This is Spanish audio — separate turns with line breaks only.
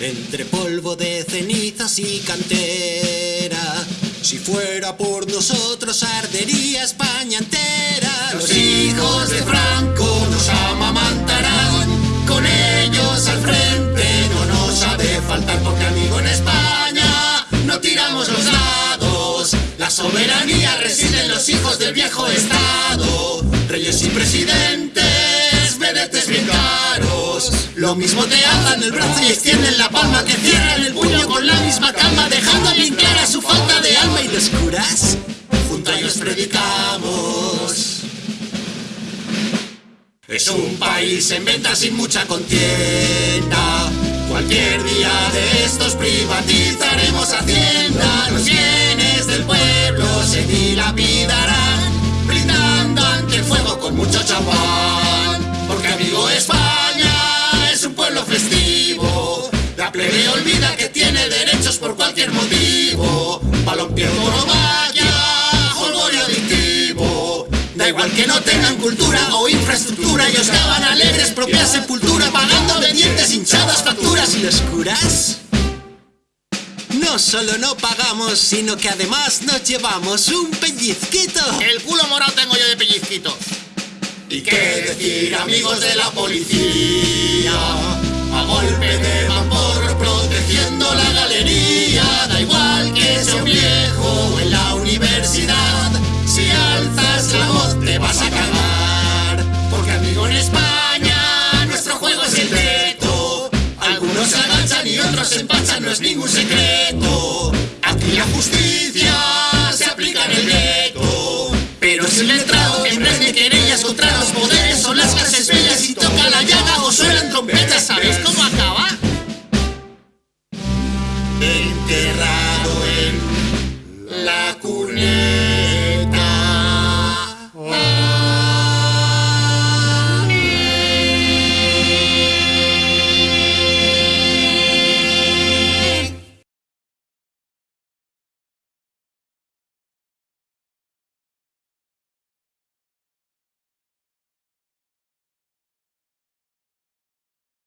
entre polvo de cenizas y cantera. Si fuera por nosotros ardería España entera. Los hijos de Franco nos amamantarán, con ellos al frente no nos ha de faltar porque amigo en España no tiramos los dados. La soberanía reside en los hijos del viejo Estado, reyes y presidentes, Lo mismo te alzan el brazo y extienden la palma que cierran el puño con la misma calma, dejando bien clara su falta de alma y los curas. Junto a ellos predicamos. Es un país en venta sin mucha contienda. Cualquier día de estos privatizaremos Hacienda. Los bienes del pueblo se dilapidarán, plebe olvida que tiene derechos por cualquier motivo. Balompié vaya, jolgorio adictivo. Da igual que no tengan cultura o infraestructura, ellos daban alegres propia sepultura, pagando de dientes hinchadas facturas y los curas. No solo no pagamos, sino que además nos llevamos un pellizquito.
El culo morado tengo yo de pellizquito.
¿Y qué decir, amigos de la policía? A golpe de vapor protegiendo la galería. Da igual que sea un viejo o en la universidad. Si alzas la voz te vas a cagar. Porque amigo en España nuestro juego es el veto. Algunos agachan y otros se empachan, no es ningún secreto. Aquí la justicia Enterrado en la cuneta.